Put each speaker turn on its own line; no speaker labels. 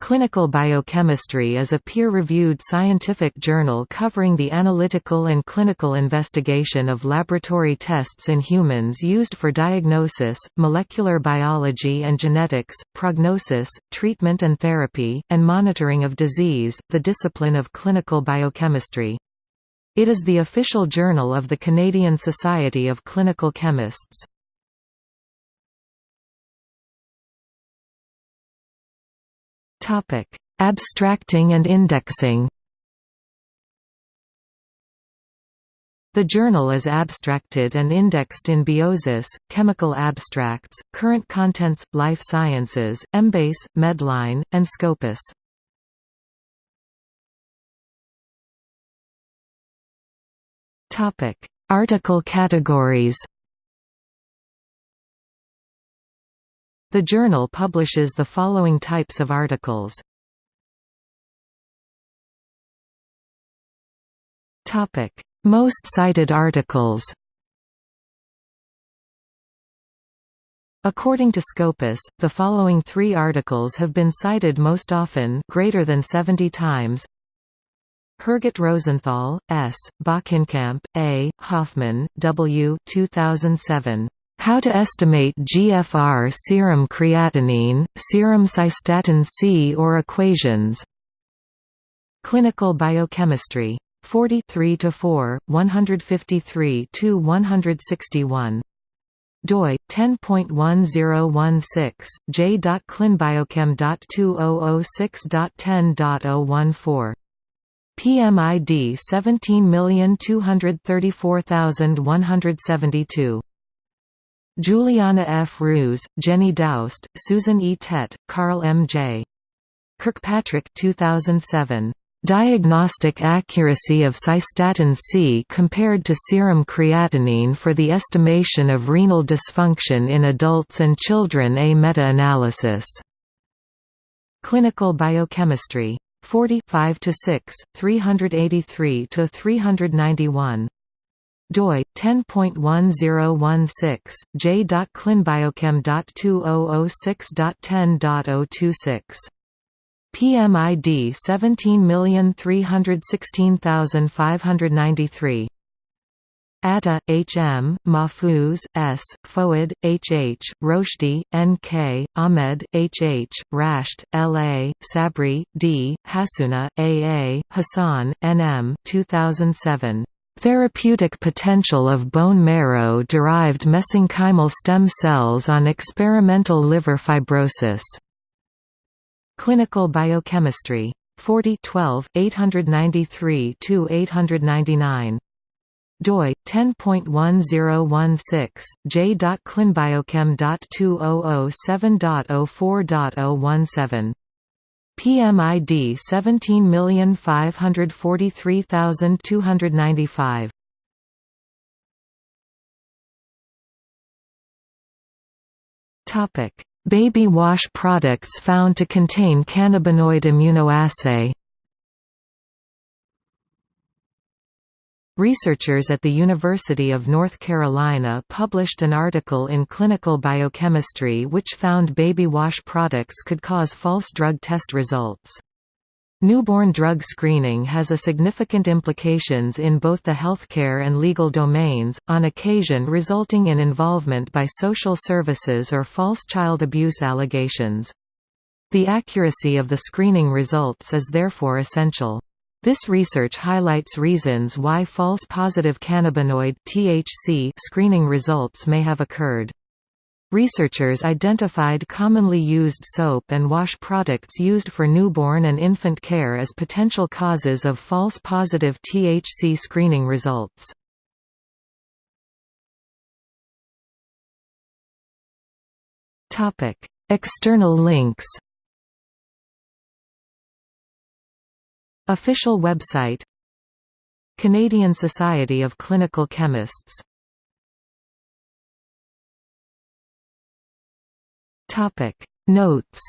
Clinical Biochemistry is a peer-reviewed scientific journal covering the analytical and clinical investigation of laboratory tests in humans used for diagnosis, molecular biology and genetics, prognosis, treatment and therapy, and monitoring of disease, the discipline of clinical biochemistry. It is the official journal of the Canadian Society of Clinical Chemists.
Topic: Abstracting and indexing.
The journal is abstracted and indexed in Biosis, Chemical Abstracts, Current Contents, Life Sciences, Embase, Medline, and Scopus. Article categories The journal publishes the following types of articles. Topic: Most cited articles According to Scopus, the following three articles have been cited most often greater than 70 times Herget Rosenthal, S., Bockenkamp, A., Hofmann, W. 2007. How to estimate GFR serum creatinine, serum cystatin C or equations. Clinical biochemistry. 43 to 4, 153 to 161 doi 10.1016 j.clinbiochem.2006.10.014 PMID 17234172 Juliana F. Roos, Jenny Doust, Susan E. Tett, Carl M. J. Kirkpatrick 2007. Diagnostic accuracy of cystatin C compared to serum creatinine for the estimation of renal dysfunction in adults and children A meta-analysis. Clinical biochemistry. 45 to 6, 383 to 391 doi 10.1016 j.clinbiochem.2006.10.026 PMID 17316593 Atta, H. M., Mahfouz, S., Fouad, H. H., Roshdy, N. K., Ahmed, H. H., Rasht, L. A., Sabry, D., Hassouna, A. A., Hassan, N. M. 2007. Therapeutic potential of bone marrow-derived mesenchymal stem cells on experimental liver fibrosis. Clinical biochemistry. 40 12, 893–899 doi 10.1016 j.clinbiochem.2007.04.017 PMID 17543295 Topic: Baby wash products found to contain cannabinoid immunoassay Researchers at the University of North Carolina published an article in Clinical Biochemistry which found baby wash products could cause false drug test results. Newborn drug screening has a significant implications in both the healthcare and legal domains, on occasion resulting in involvement by social services or false child abuse allegations. The accuracy of the screening results is therefore essential. This research highlights reasons why false positive cannabinoid THC screening results may have occurred. Researchers identified commonly used soap and wash products used for newborn and infant care as potential causes of false positive THC screening results. External links Official website Canadian Society of Clinical Chemists. Notes